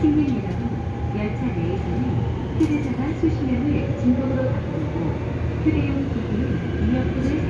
승객 여러분, 열차 내에서는 휴대전화 수신명을 진동으로 바꾸고 휴대용 기기인 이어폰을